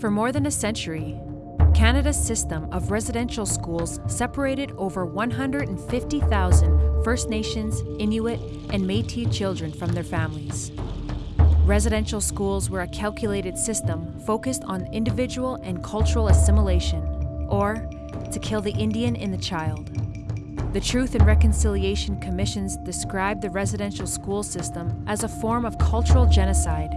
For more than a century, Canada's system of residential schools separated over 150,000 First Nations, Inuit, and Métis children from their families. Residential schools were a calculated system focused on individual and cultural assimilation, or to kill the Indian in the child. The Truth and Reconciliation Commissions described the residential school system as a form of cultural genocide.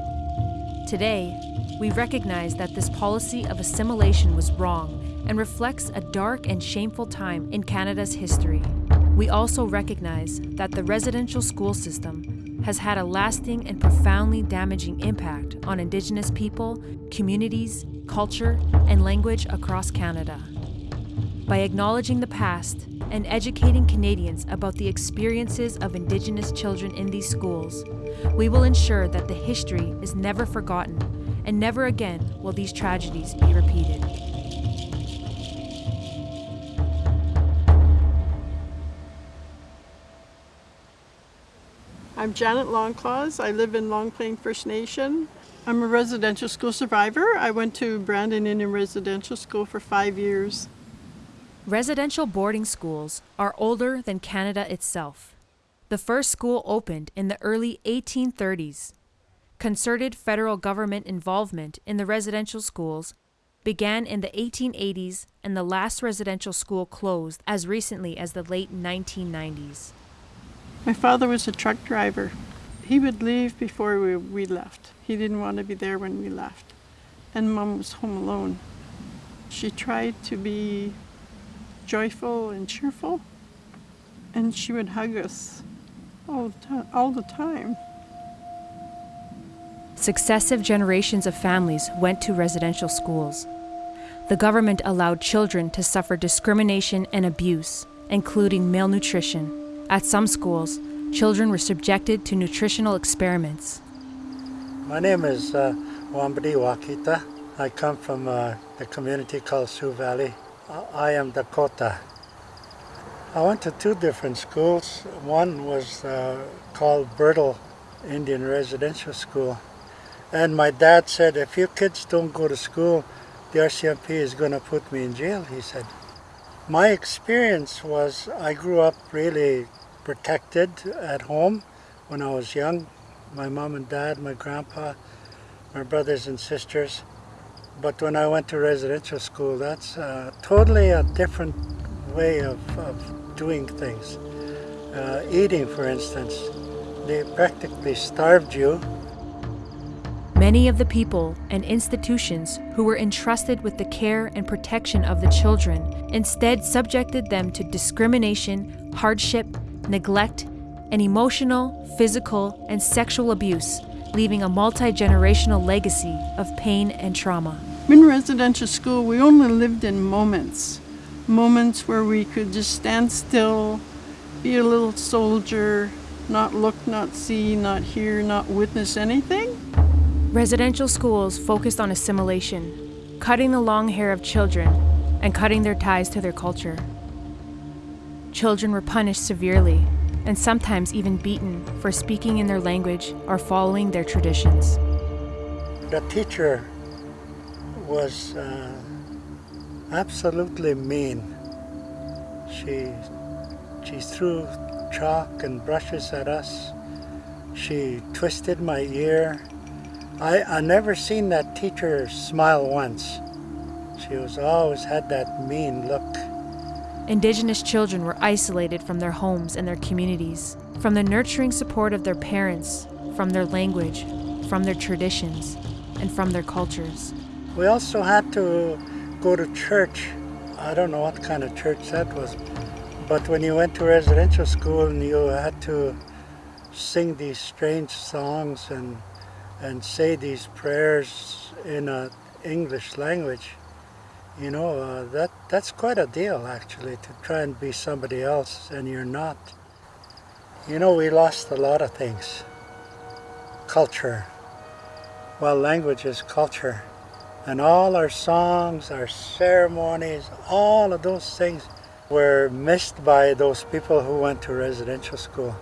Today, we recognize that this policy of assimilation was wrong and reflects a dark and shameful time in Canada's history. We also recognize that the residential school system has had a lasting and profoundly damaging impact on Indigenous people, communities, culture, and language across Canada. By acknowledging the past and educating Canadians about the experiences of Indigenous children in these schools, we will ensure that the history is never forgotten and never again will these tragedies be repeated. I'm Janet Longclaws. I live in Long Plain First Nation. I'm a residential school survivor. I went to Brandon Indian Residential School for five years. Residential boarding schools are older than Canada itself. The first school opened in the early 1830s. Concerted federal government involvement in the residential schools began in the 1880s and the last residential school closed as recently as the late 1990s. My father was a truck driver. He would leave before we, we left. He didn't want to be there when we left. And mom was home alone. She tried to be joyful and cheerful, and she would hug us all the, time, all the time. Successive generations of families went to residential schools. The government allowed children to suffer discrimination and abuse, including malnutrition. At some schools, children were subjected to nutritional experiments. My name is uh, Wambadi Wakita. I come from uh, the community called Sioux Valley. I am Dakota. I went to two different schools. One was uh, called Birtle Indian Residential School. And my dad said, if you kids don't go to school, the RCMP is going to put me in jail, he said. My experience was I grew up really protected at home when I was young. My mom and dad, my grandpa, my brothers and sisters. But when I went to residential school, that's uh, totally a different way of, of doing things. Uh, eating, for instance, they practically starved you Many of the people and institutions who were entrusted with the care and protection of the children instead subjected them to discrimination, hardship, neglect, and emotional, physical, and sexual abuse, leaving a multi generational legacy of pain and trauma. In residential school, we only lived in moments. Moments where we could just stand still, be a little soldier, not look, not see, not hear, not witness anything. Residential schools focused on assimilation, cutting the long hair of children, and cutting their ties to their culture. Children were punished severely, and sometimes even beaten for speaking in their language or following their traditions. The teacher was uh, absolutely mean. She, she threw chalk and brushes at us. She twisted my ear I, I never seen that teacher smile once. She was always had that mean look. Indigenous children were isolated from their homes and their communities, from the nurturing support of their parents, from their language, from their traditions, and from their cultures. We also had to go to church. I don't know what kind of church that was, but when you went to residential school and you had to sing these strange songs and and say these prayers in a English language, you know, uh, that that's quite a deal actually to try and be somebody else and you're not. You know, we lost a lot of things. Culture. Well, language is culture. And all our songs, our ceremonies, all of those things were missed by those people who went to residential school.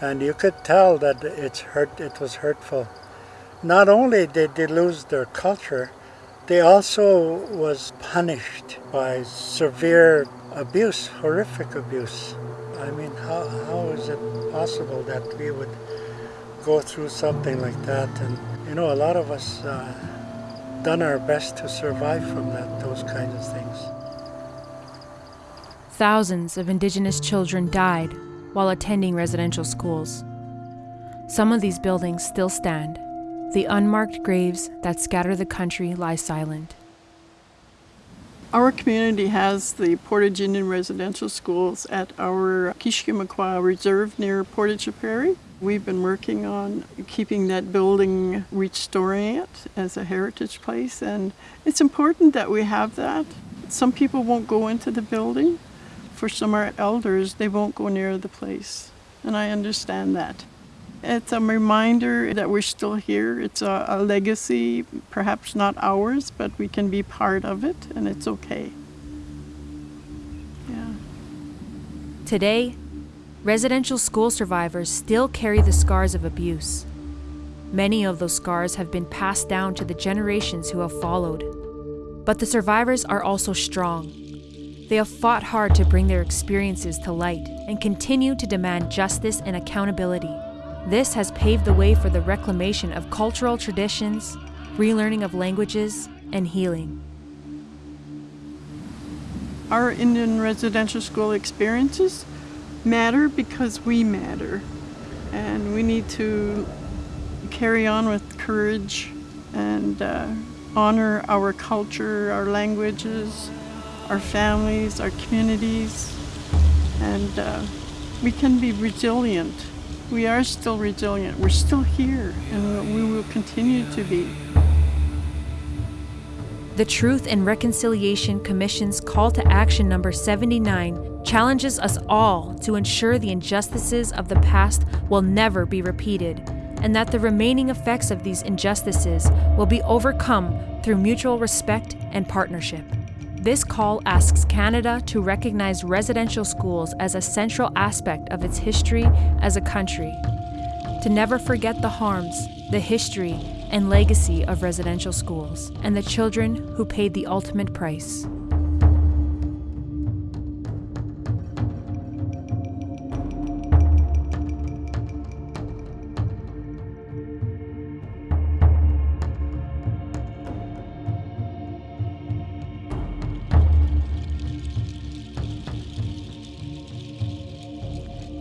And you could tell that it's hurt, it was hurtful. Not only did they lose their culture, They also was punished by severe abuse, horrific abuse. I mean, how, how is it possible that we would go through something like that? And, you know, a lot of us uh, done our best to survive from that, those kinds of things. Thousands of Indigenous children died while attending residential schools. Some of these buildings still stand. The unmarked graves that scatter the country lie silent. Our community has the Portage Indian residential schools at our Keeshkeemaquah Reserve near Portage Prairie. We've been working on keeping that building, restoring it as a heritage place, and it's important that we have that. Some people won't go into the building. For some of our elders, they won't go near the place, and I understand that. It's a reminder that we're still here. It's a, a, legacy, perhaps not ours, but we can be part of it, and it's okay. Yeah. Today, residential school survivors still carry the scars of abuse. Many of those scars have been passed down to the generations who have followed. But the survivors are also strong. They have fought hard to bring their experiences to light and continue to demand justice and accountability. This has paved the way for the reclamation of cultural traditions, relearning of languages, and healing. Our Indian residential school experiences matter because we matter. And we need to carry on with courage and uh, honor our culture, our languages, our families, our communities, and uh, we can be resilient we are still resilient. We're still here, and we will continue to be. The Truth and Reconciliation Commission's call to action number 79 challenges us all to ensure the injustices of the past will never be repeated, and that the remaining effects of these injustices will be overcome through mutual respect and partnership. This call asks Canada to recognize residential schools as a central aspect of its history as a country, to never forget the harms, the history, and legacy of residential schools, and the children who paid the ultimate price.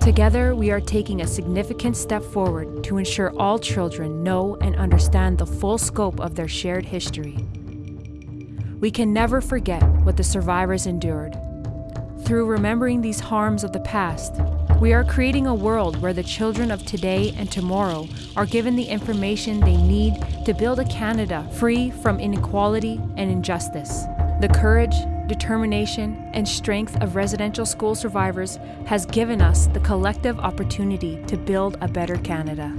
Together, we are taking a significant step forward to ensure all children know and understand the full scope of their shared history. We can never forget what the survivors endured. Through remembering these harms of the past, we are creating a world where the children of today and tomorrow are given the information they need to build a Canada free from inequality and injustice. The courage, determination, and strength of residential school survivors has given us the collective opportunity to build a better Canada.